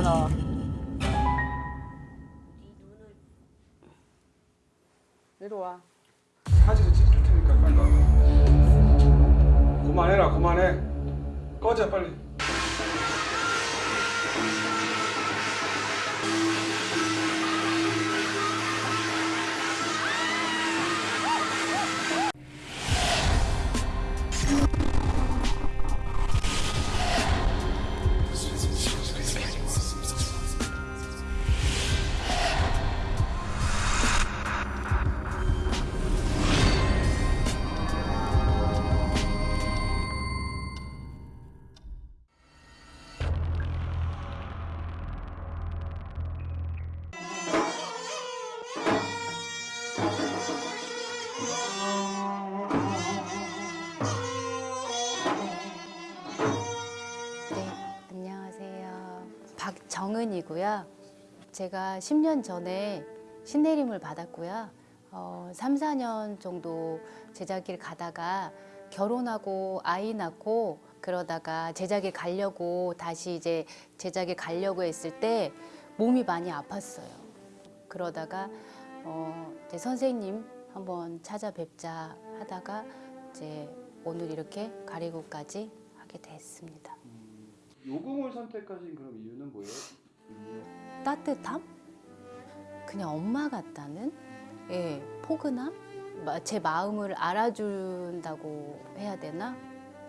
너. 이리 와. 사진을 찍을 테니까 빨리 와. 그만해라 그만해. 꺼져 빨리. 정은이고요. 제가 10년 전에 신내림을 받았고요. 어, 3, 4년 정도 제자길 가다가 결혼하고 아이 낳고 그러다가 제자길 가려고 다시 이제 제자길 가려고 했을 때 몸이 많이 아팠어요. 그러다가 어, 이제 선생님 한번 찾아뵙자 하다가 이제 오늘 이렇게 가리고까지 하게 됐습니다. 요금을 선택하신 그럼 이유는 뭐예요? 따뜻함? 그냥 엄마 같다는 예, 포근함? 마- 제 마음을 알아준다고 해야 되나?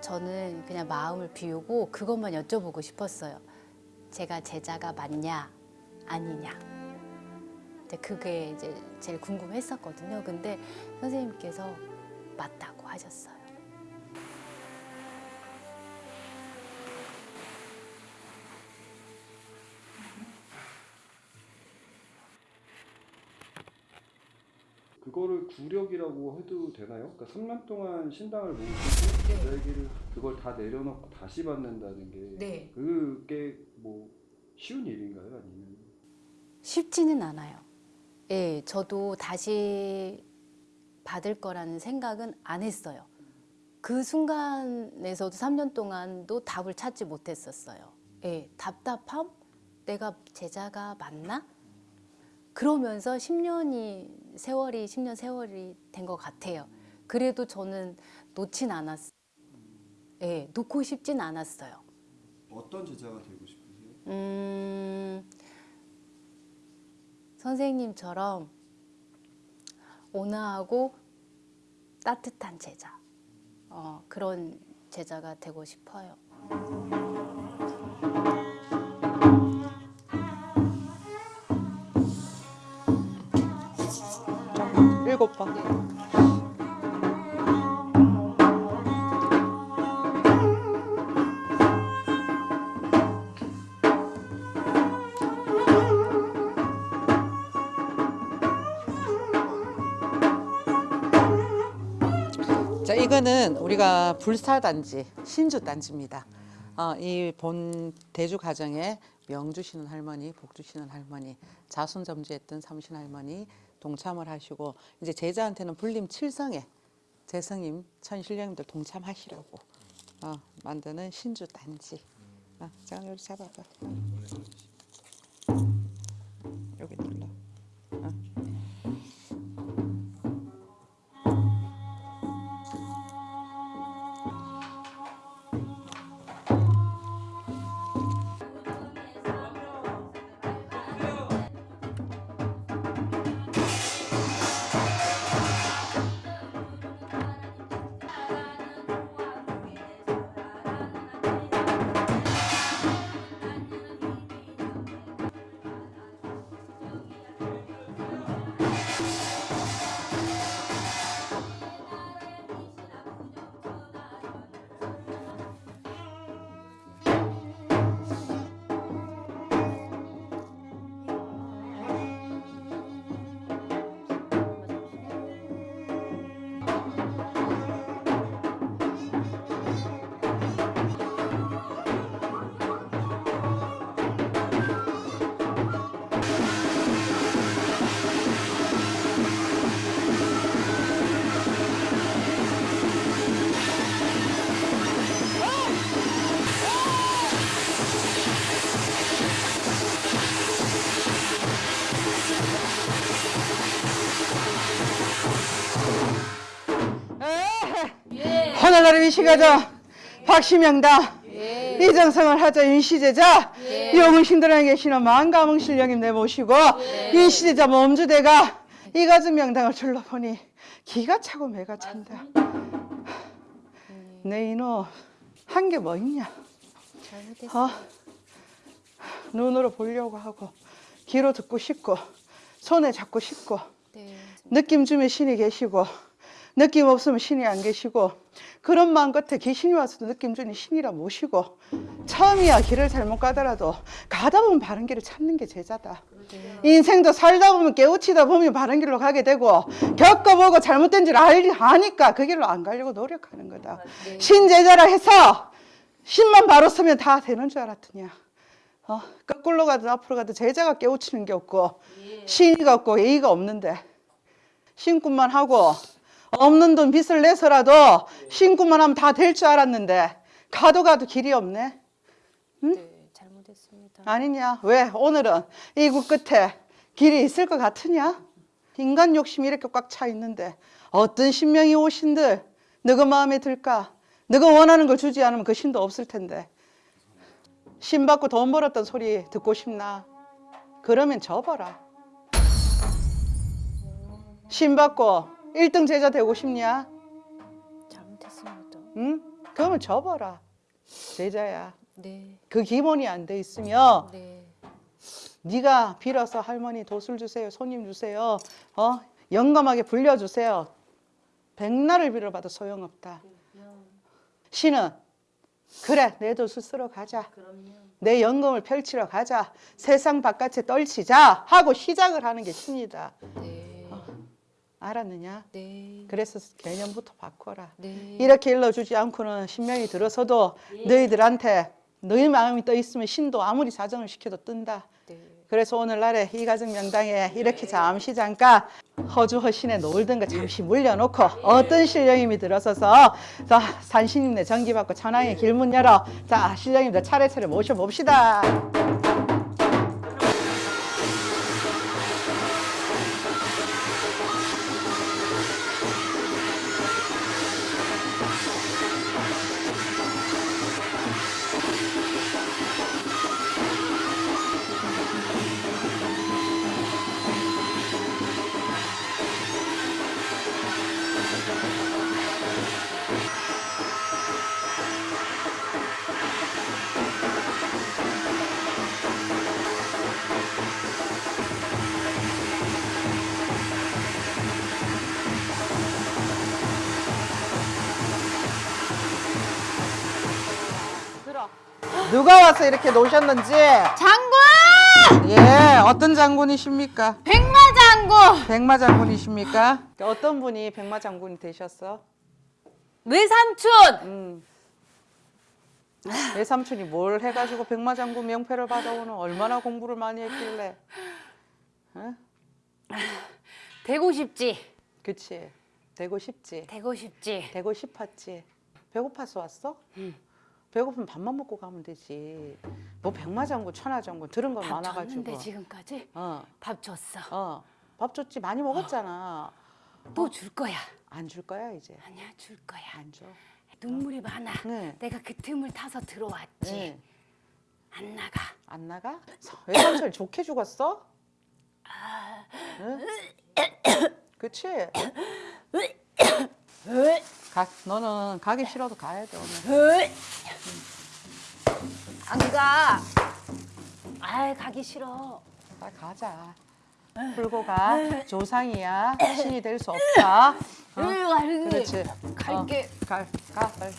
저는 그냥 마음을 비우고 그것만 여쭤보고 싶었어요. 제가 제자가 맞냐, 아니냐. 그게 이제 제일 궁금했었거든요. 근데 선생님께서 맞다고 하셨어요. 그거를 구력이라고 해도 되나요? 그러니까 3년 동안 신당을 못 네. 제자기를 그걸 다 내려놓고 다시 받는다는 게 네. 그게 뭐 쉬운 일인가요? 아니면 쉽지는 않아요. 예, 저도 다시 받을 거라는 생각은 안 했어요. 그 순간에서도 3년 동안도 답을 찾지 못했었어요. 예, 답답함? 내가 제자가 맞나? 그러면서 10년이 세월이 10년 세월이 된 것 같아요. 그래도 저는 놓진 않았어요. 예, 놓고 싶진 않았어요. 어떤 제자가 되고 싶으세요? 음, 선생님처럼 온화하고 따뜻한 제자. 어, 그런 제자가 되고 싶어요. 일곱 번. 자, 이거는 우리가 불사단지, 신주단지입니다. 어, 이본 대주 가정에 명 주시는 할머니, 복 주시는 할머니, 자손 점주했던 삼신 할머니 동참을 하시고 이제 제자한테는 불림 칠성에 제성임 천신령님들 동참하시라고 어, 만드는 신주 단지. 어, 자 여기 잡아봐. 위시가자 박시명다 이정성을 하자 윤시제자 영웅신들에 계시는 만가몽 신령님 내모시고 윤시제자 몸주대가 이가진 명당을 둘러보니 기가 차고 매가 찬다 내 이놈 한 게 뭐 있냐. 어? 눈으로 보려고 하고 귀로 듣고 싶고 손에 잡고 싶고 네. 느낌 주면 신이 계시고 느낌 없으면 신이 안 계시고 그런 마음 끝에 귀신이 와서도 느낌 주니 신이라 모시고 처음이야 길을 잘못 가더라도 가다 보면 바른 길을 찾는 게 제자다. 인생도 살다 보면 깨우치다 보면 바른 길로 가게 되고 겪어보고 잘못된 줄 알, 아니까 그 길로 안 가려고 노력하는 거다. 신제자라 해서 신만 바로 서면 다 되는 줄 알았더냐 어, 거꾸로 가든 앞으로 가든 제자가 깨우치는 게 없고 신의가 없고 예의가 없는데 신굿만 하고 없는 돈 빚을 내서라도 신굿만 하면 다 될 줄 알았는데 가도 가도 길이 없네. 네, 잘못했습니다. 아니냐? 왜? 오늘은 이구 끝에 길이 있을 것 같으냐? 인간 욕심이 이렇게 꽉 차 있는데 어떤 신명이 오신들 너가 마음에 들까? 너가 원하는 걸 주지 않으면 그 신도 없을 텐데. 신 받고 돈 벌었던 소리 듣고 싶나? 그러면 접어라. 신 받고 1등 제자 되고 싶냐 잘못했습니다. 응? 그러면 접어라 제자야 네. 그 기본이 안 돼 있으면 네. 네가 빌어서 할머니 도술 주세요, 손님 주세요, 어 영감하게 불려주세요. 백날을 빌어봐도 소용없다. 신은 그래 내 도술 쓰러 가자. 내 영감을 펼치러 가자. 세상 바깥에 떨치자 하고 시작을 하는 게 신이다. 네. 알았느냐? 네. 그래서 개념부터 바꿔라. 네. 이렇게 일러주지 않고는 신명이 들어서도 너희들한테 너희 마음이 떠 있으면 신도 아무리 자정을 시켜도 뜬다. 네. 그래서 오늘날에 이 가정 명당에 이렇게 잠시 잠깐 허주 허신에 놀던 거 잠시 물려놓고 어떤 신령님이 들어서서 자 산신님네 전기 받고 천왕의 길문 열어 자 신령님들 차례차례 모셔봅시다 누가 와서 이렇게 노셨는지 장군! 예 어떤 장군이십니까 백마 장군! 백마 장군이십니까 어떤 분이 백마 장군이 되셨어 외삼촌! 음. 외삼촌이 뭘 해가지고 백마장군 명패를 받아오는 얼마나 공부를 많이 했길래 어? 되고 싶지? 그치 되고 싶지 되고 싶지? 되고 싶었지 배고파서 왔어? 배고프면 밥만 먹고 가면 되지 뭐 백마장군 천하장군 들은 건밥 많아가지고 줬는데 지금까지? 어, 밥 줬어. 어. 밥 줬지 많이 먹었잖아 또줄 거야. 안 줄 거야 이제 아니야, 줄 거야. 안 줘 눈물이 많아. 네. 내가 그 틈을 타서 들어왔지. 네. 안 나가. 안 나가? 외삼촌 좋게 죽었어? 응? 그치? 가, 너는 가기 싫어도 가야 돼 오늘 안 가. 아이, 가기 싫어. 빨리 가자 풀고 가 조상이야 신이 될 수 없다 어? 으. 그렇지 갈게. 어, 가, 가 빨리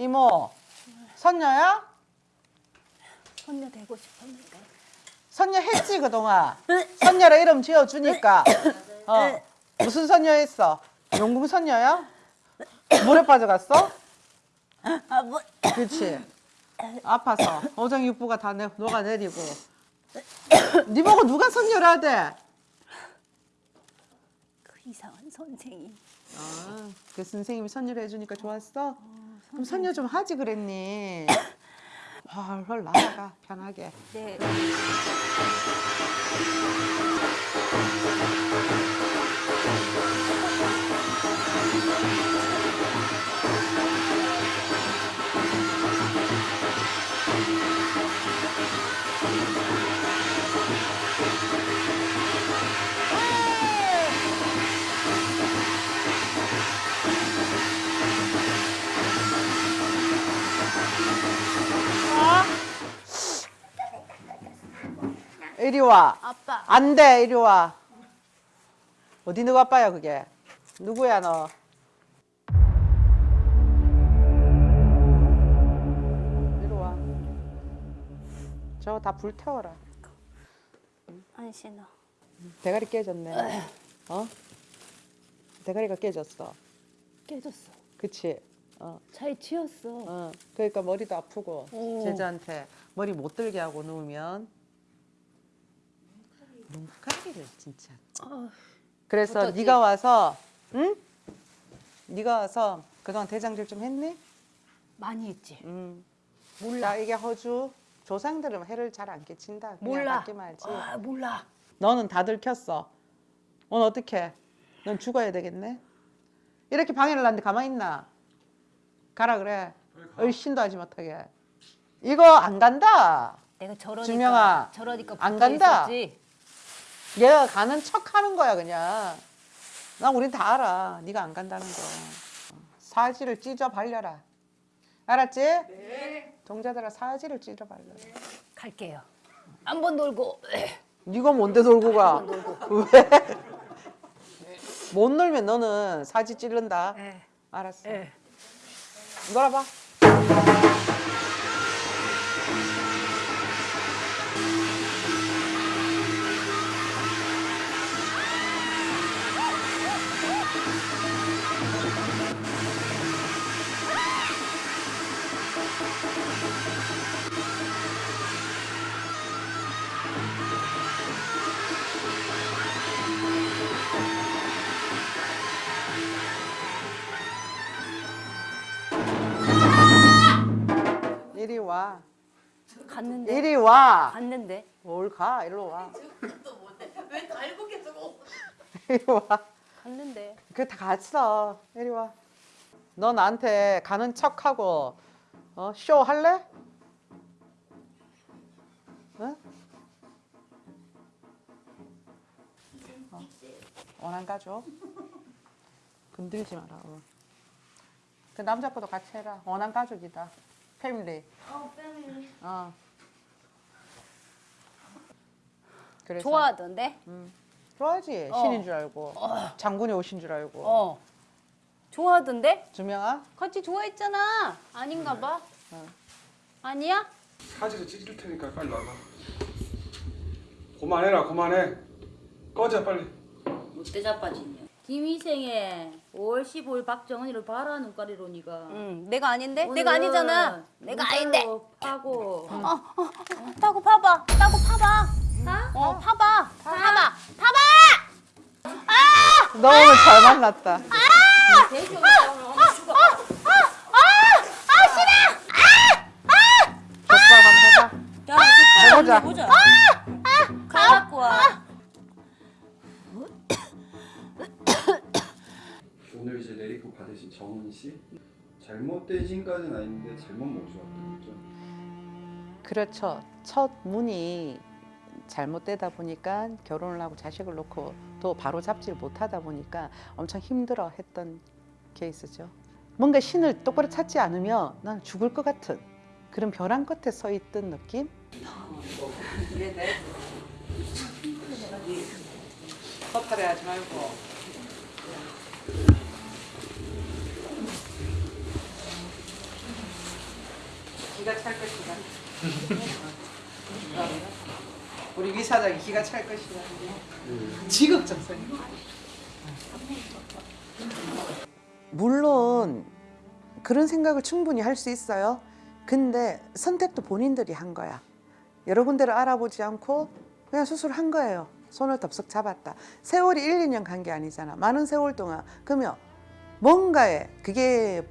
이모 선녀야? 손녀 되고 싶었는데. 선녀 했지 그동안 선녀라 이름 지어주니까 어. 무슨 선녀 했어? 용궁 선녀야? 물에 빠져갔어? 아, 뭐. 그렇지 아파서 오정육부가 다 내, 녹아내리고 네 보고 누가 선녀라대? 그 이상한 선생님. 아, 그 선생님이 선녀를 해주니까 좋았어? 그럼 선녀 좀 하지 그랬니? 헐헐 나가 편하게. 네. 이리 와. 아빠. 안 돼, 이리 와. 어디 누구 아빠야, 그게? 누구야, 너? 이리 와. 저거 다 불태워라. 안 신어. 대가리 깨졌네. 어? 대가리가 깨졌어. 깨졌어. 그치? 어, 잘 치웠어. 어. 그러니까 머리도 아프고, 오. 제자한테 머리 못 들게 하고 누우면 눈가리를 진짜. 아, 그래서 어쩌지? 네가 와서 응? 네가 와서 그동안 대장질 좀 했니? 많이 했지. 응. 몰라. 자, 이게 허주 조상들은 해를 잘 안 끼친다. 몰라. 받기 말지. 아, 몰라. 너는 다 들켰어. 넌 어떻게? 넌 죽어야 되겠네. 이렇게 방해를 하는데 가만히 있나? 가라 그래. 얼씬도 하지 못하게. 이거 안 간다. 내가 저러니까 준명아, 저러니까 안 간다. 있었지. 얘가 가는 척 하는 거야 그냥. 나 우린 다 알아. 네가 안 간다는 거. 사지를 찢어 발려라. 알았지? 네. 동자들아 사지를 찢어 발려라. 갈게요. 한 번 놀고 네가 뭔데 놀고 가? 왜? 못 놀면 너는 사지 찌른다. 예. 알았어. 예. 놀아봐. 갔는데. 이리 와. 갔는데. 뭘 가? 일로 와. 왜 달고 계속 이리 와. 갔는데. 그 다 갔어. 이리 와. 너 나한테 가는 척하고 어? 쇼 할래? 응? 어. 원한 가져. 건들지 마라. 어. 그 남자분도 같이 해라. 원한 가족이다. 패밀리. 어, 패밀리. 어. 그래서 좋아하던데? 좋아하지. 어. 신인 줄 알고 장군이 오신 줄 알고. 어. 좋아하던데? 주명아. 같이 좋아했잖아. 아닌가 봐. 어. 아니야? 사지를 찢을 테니까 빨리 나가. 그만해라 그만해. 꺼져 빨리. 못돼 자빠지냐 김희생의 5월 15일 박정은이를 봐라 눈가리로 니가 응. 내가 아닌데? 내가 아니잖아. 내가 아닌데. 파고 따고 파봐. 따고 파봐. 어, 파봐. 파 봐. 파봐. 너 오늘 잘 만났다. 한번 해봐. 야 해보자. 보자 가갖고 와. 오늘 이제 레이크 받으신 정은 씨? 잘못된 신까지는 아닌데 잘못 모셔왔던 거죠. 그렇죠. 첫 문이 잘못되다 보니까 결혼을 하고 자식을 놓고 또 바로 잡지를 못하다 보니까 엄청 힘들어 했던 케이스죠. 뭔가 신을 똑바로 찾지 않으면 난 죽을 것 같은 그런 벼랑 끝에 서 있던 느낌? 허탈해 하지 말고 기가 찰 것이다. 우리 위 사장이 기가 찰 것이다. 지극정성. 물론 그런 생각을 충분히 할 수 있어요. 근데 선택도 본인들이 한 거야. 여러 군데를 알아보지 않고 그냥 수술한 거예요. 손을 덥석 잡았다. 세월이 1, 2년 간 게 아니잖아. 많은 세월 동안. 그러면 뭔가에 그게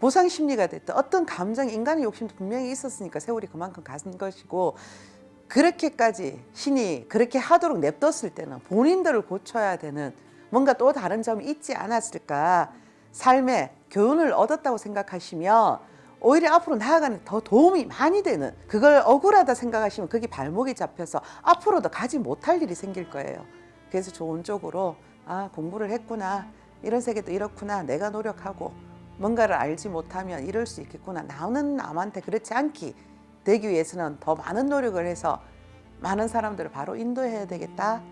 보상 심리가 됐든 어떤 감정, 인간의 욕심도 분명히 있었으니까 세월이 그만큼 간 것이고 그렇게까지 신이 그렇게 하도록 냅뒀을 때는 본인들을 고쳐야 되는 뭔가 또 다른 점이 있지 않았을까. 삶에 교훈을 얻었다고 생각하시면 오히려 앞으로 나아가는 더 도움이 많이 되는 그걸 억울하다 생각하시면 그게 발목이 잡혀서 앞으로도 가지 못할 일이 생길 거예요. 그래서 좋은 쪽으로 아 공부를 했구나. 이런 세계도 이렇구나. 내가 노력하고 뭔가를 알지 못하면 이럴 수 있겠구나. 나는 남한테 그렇지 않기 되기 위해서는 더 많은 노력을 해서 많은 사람들을 바로 인도해야 되겠다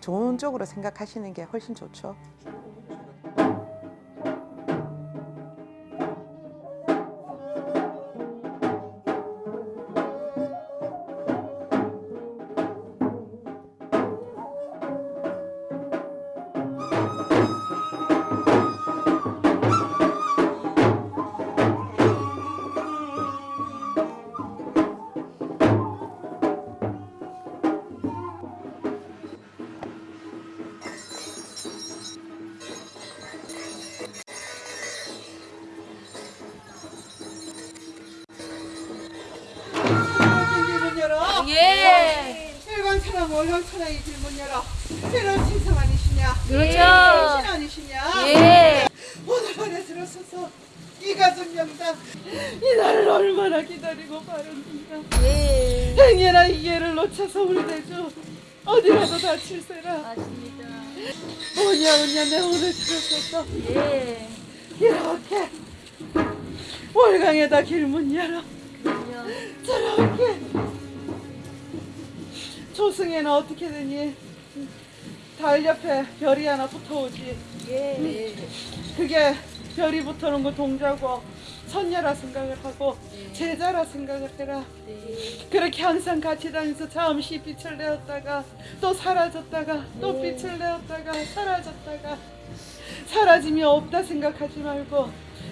좋은 쪽으로 생각하시는 게 훨씬 좋죠. 일광처럼 월광처럼 이 길문 열어. 새로운 신성 아니시냐? 그렇죠. 신 아니시냐? 예. 오늘 안에 들어서서 이 가족 명당 이 날을 얼마나 기다리고 바랐는가. 예. 행여나 이 예를 놓쳐서 우리 대주 어디라도 다칠세라. 맞습니다. 뭐냐 뭐냐 내 오늘 들어서서 예. 이렇게 월광에다 길문 열어. 그럼요. 저렇게 조승에는 어떻게 되니? 달 옆에 별이 하나 붙어오지. 예. 그게 별이 붙어오는 거 동자고 선녀라 생각을 하고 제자라 생각을 해라. 네. 그렇게 항상 같이 다니면서 잠시 빛을 내었다가 또 사라졌다가 또 네. 빛을 내었다가 사라졌다가 사라짐이 없다 생각하지 말고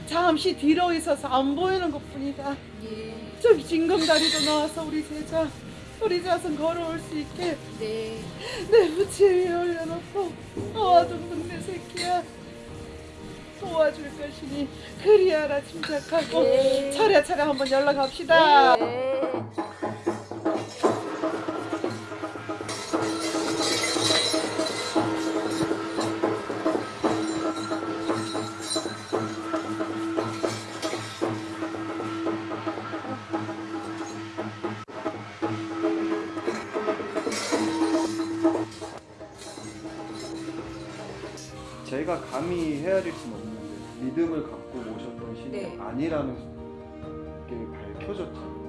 잠시 뒤로 있어서 안 보이는 것뿐이다. 예. 저기 징검다리도 나와서 우리 제자 우리 자손 걸어올 수 있게 네. 내 부채 위에 올려놓고 어와둥둥 내 새끼야 도와줄 것이니 그리하라 침착하고 네. 차례차례 한번 연락합시다 네. 헤아릴 수는 없는데 믿음을 갖고 모셨던 신이 네. 아니라는 게 밝혀졌죠.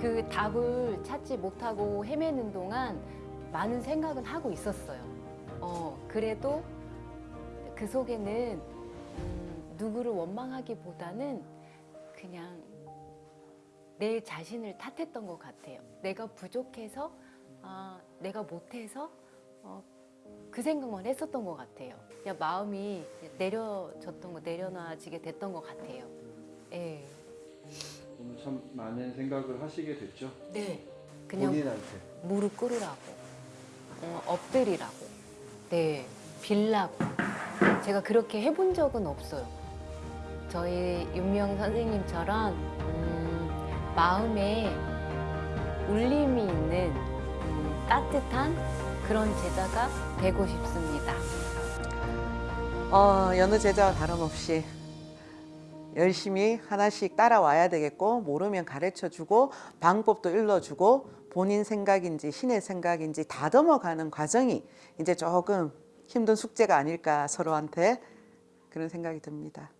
그 답을 찾지 못하고 헤매는 동안 많은 생각은 하고 있었어요. 어, 그래도 그 속에는 음, 누구를 원망하기보다는 그냥 내 자신을 탓했던 것 같아요. 내가 부족해서, 아, 내가 못해서 어, 그 생각만 했었던 것 같아요. 그냥 마음이 내려졌던 거, 내려놔지게 됐던 것 같아요. 예. 오늘 참 많은 생각을 하시게 됐죠. 네. 그냥 본인한테. 무릎 꿇으라고, 어, 엎드리라고, 네, 빌라고. 제가 그렇게 해본 적은 없어요. 저희 윤명 선생님처럼 음, 마음에 울림이 있는 음, 따뜻한 그런 제자가 되고 싶습니다. 어, 여느 제자와 다름없이 열심히 하나씩 따라와야 되겠고 모르면 가르쳐주고 방법도 일러주고 본인 생각인지 신의 생각인지 다듬어가는 과정이 이제 조금 힘든 숙제가 아닐까 서로한테 그런 생각이 듭니다.